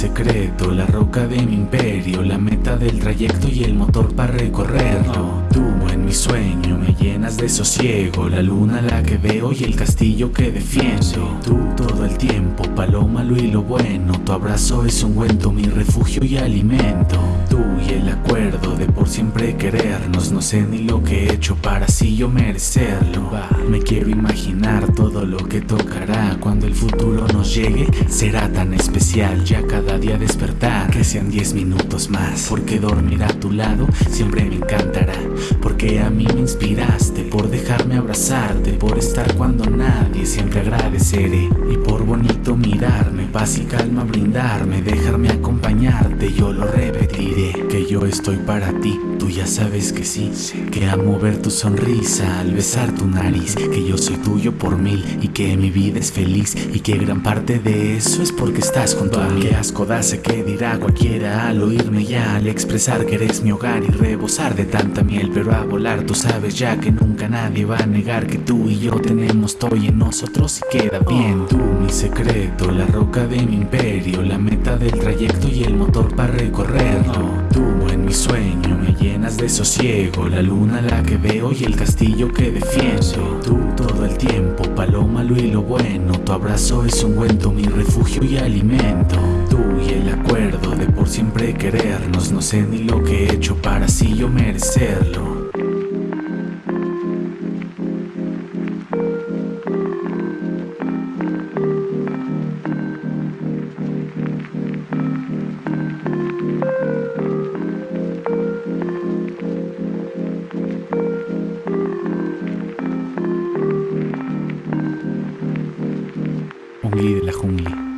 secreto, la roca de mi imperio, la meta del trayecto y el motor para recorrerlo. Tú en mi sueño me llenas de sosiego, la luna la que veo y el castillo que defiendo. Tú todo el tiempo, paloma lo y lo bueno, tu abrazo es un ungüento, mi refugio y alimento. Tú querernos, no sé ni lo que he hecho para así yo merecerlo. Me quiero imaginar todo lo que tocará cuando el futuro nos llegue, será tan especial ya cada día despertar, que sean 10 minutos más, porque dormir a tu lado siempre me encantará, porque a mí me inspiraste, por dejarme abrazarte, por estar cuando nadie siempre agradeceré, y por bonito mirarme, paz y calma brindarme, dejarme acompañarte, yo lo repetiré, que yo estoy para ti, tú ya sabes que sí, que amo ver tu sonrisa al besar tu nariz, que yo soy tuyo por mil y que mi vida es feliz y que gran parte de eso es porque estás junto a mí. Qué asco sé que dirá cualquiera al oírme ya, al expresar que eres mi hogar y rebosar de tanta miel, pero a volar tú sabes ya que nunca nadie va a negar que tú y yo tenemos todo y en nosotros y queda bien. Tú mi secreto, la roca de mi imperio, la meta del trayecto y el motor para recorrerlo. Tú en mi sueño me llenas de sosiego, la luna la que veo y el castillo que defiendo. Tú todo el tiempo, paloma lo y lo bueno, tu abrazo es un ungüento, mi refugio y alimento. Tú y el acuerdo de por siempre querernos, no sé ni lo que he hecho para así yo merecerlo. Ongli de la jungla.